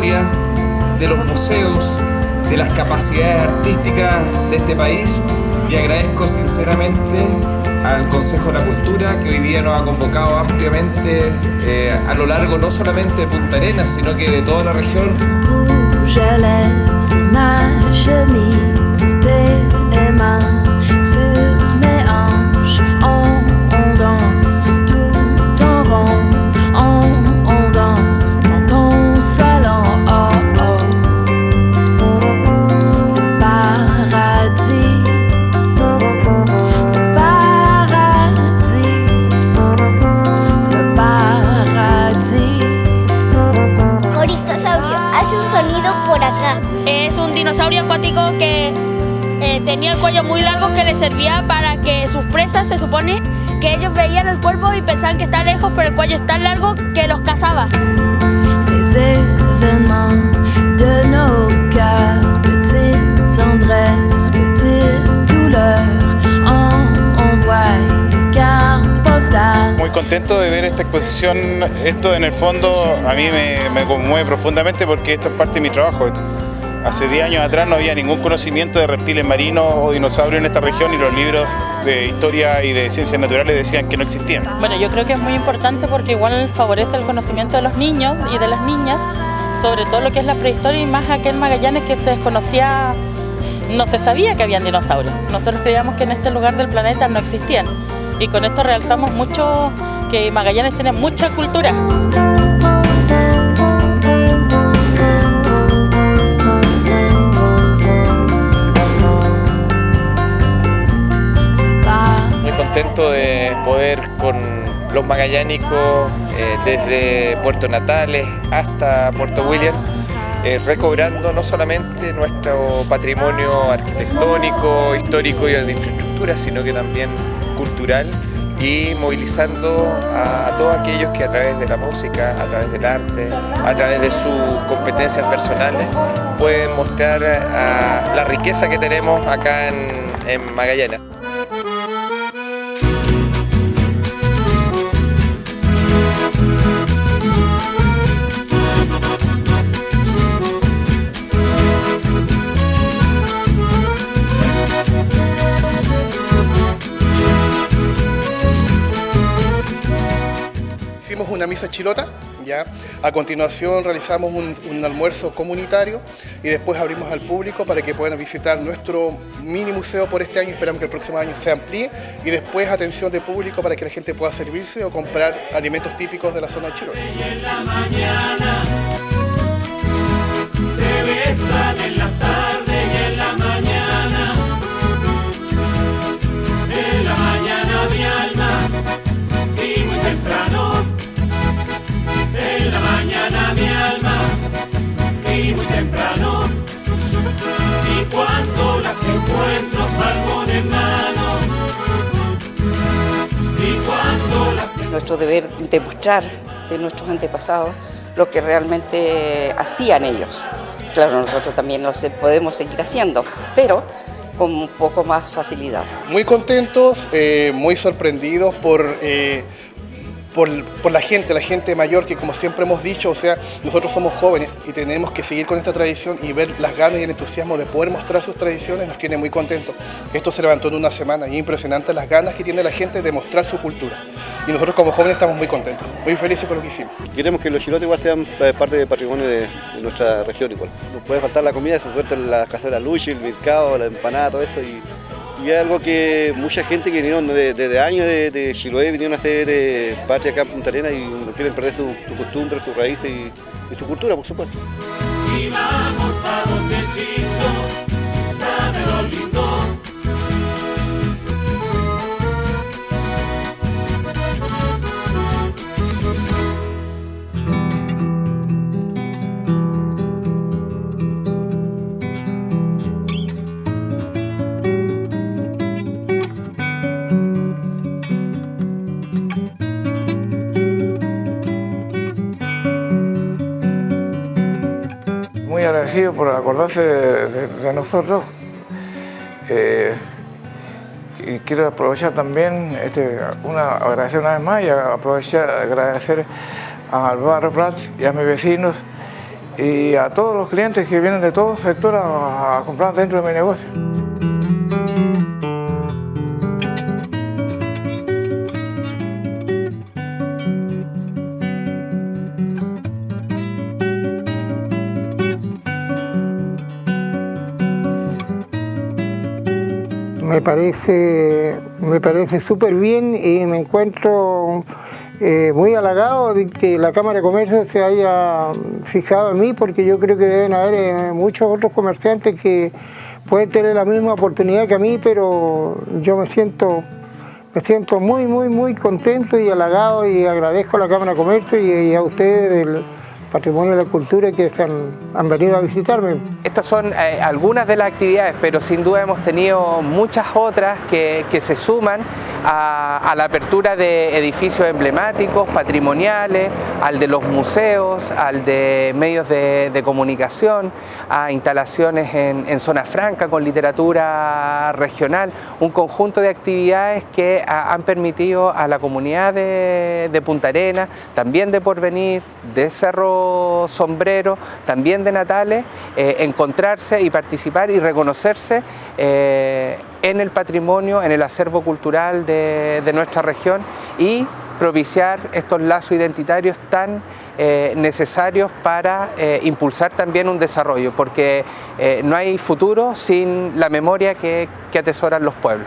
de los museos, de las capacidades artísticas de este país y agradezco sinceramente al Consejo de la Cultura que hoy día nos ha convocado ampliamente eh, a lo largo no solamente de Punta Arenas, sino que de toda la región. Dinosaurio acuático que eh, tenía el cuello muy largo que le servía para que sus presas, se supone, que ellos veían el cuerpo y pensaban que está lejos, pero el cuello es tan largo que los cazaba. Contento de ver esta exposición, esto en el fondo a mí me, me conmueve profundamente porque esto es parte de mi trabajo. Hace 10 años atrás no había ningún conocimiento de reptiles marinos o dinosaurios en esta región y los libros de historia y de ciencias naturales decían que no existían. Bueno, yo creo que es muy importante porque igual favorece el conocimiento de los niños y de las niñas sobre todo lo que es la prehistoria y más aquel Magallanes que se desconocía, no se sabía que habían dinosaurios. Nosotros creíamos que en este lugar del planeta no existían y con esto realzamos mucho que Magallanes tiene mucha cultura. contento de poder con los magallánicos eh, desde Puerto Natales hasta Puerto William eh, recobrando no solamente nuestro patrimonio arquitectónico, histórico y de infraestructura, sino que también cultural y movilizando a, todos aquellos que a través de la música, a través del arte, a través de sus competencias personales pueden mostrar la riqueza que tenemos acá en, en Magallanes. Una misa chilota, ya. A continuación realizamos un, almuerzo comunitario y después abrimos al público para que puedan visitar nuestro mini museo por este año, esperamos que el próximo año se amplíe y después atención de público para que la gente pueda servirse o comprar alimentos típicos de la zona de Chilota. Nuestro deber demostrar de nuestros antepasados lo que realmente hacían ellos. Claro, nosotros también lo podemos seguir haciendo, pero con un poco más facilidad. Muy contentos, eh, muy sorprendidos por... Eh, por, la gente, la gente mayor, que como siempre hemos dicho, o sea, nosotros somos jóvenes y tenemos que seguir con esta tradición y ver las ganas y el entusiasmo de poder mostrar sus tradiciones nos tiene muy contentos. Esto se levantó en una semana y es impresionante las ganas que tiene la gente de mostrar su cultura. Y nosotros como jóvenes estamos muy contentos, muy felices con lo que hicimos. Queremos que los chilotes igual sean eh, parte del patrimonio de, nuestra región igual. Nos puede faltar la comida, se suelta la cazuela luchi, el mercado, la empanada, todo esto y y es algo que mucha gente que vinieron desde años de, de, Chiloé vinieron a hacer eh, patria acá en Punta Arenas y no quieren perder su, costumbre, sus raíces y, su cultura, por supuesto. Por acordarse de, nosotros. Eh, quiero aprovechar también, este, una, agradecer una vez más y aprovechar agradecer al barrio Prat y a mis vecinos y a todos los clientes que vienen de todo sector a comprar dentro de mi negocio. Me parece, me parece súper bien y me encuentro eh, muy halagado de que la Cámara de Comercio se haya fijado en mí porque yo creo que deben haber eh, muchos otros comerciantes que pueden tener la misma oportunidad que a mí, pero yo me siento, me siento muy, muy, muy contento y halagado y agradezco a la Cámara de Comercio y, a ustedes del, Patrimonio de la Cultura que han, venido a visitarme. Estas son eh, algunas de las actividades, pero sin duda hemos tenido muchas otras que, se suman a, la apertura de edificios emblemáticos, patrimoniales, al de los museos, al de medios de, comunicación, a instalaciones en, zona franca con literatura regional, un conjunto de actividades que han permitido a la comunidad de, de Punta Arena, también de Porvenir, de Cerro sombrero, también de Natales, eh, encontrarse y participar y reconocerse eh, en el patrimonio, en el acervo cultural de, nuestra región y propiciar estos lazos identitarios tan eh, necesarios para impulsar también un desarrollo, porque no hay futuro sin la memoria que atesoran los pueblos.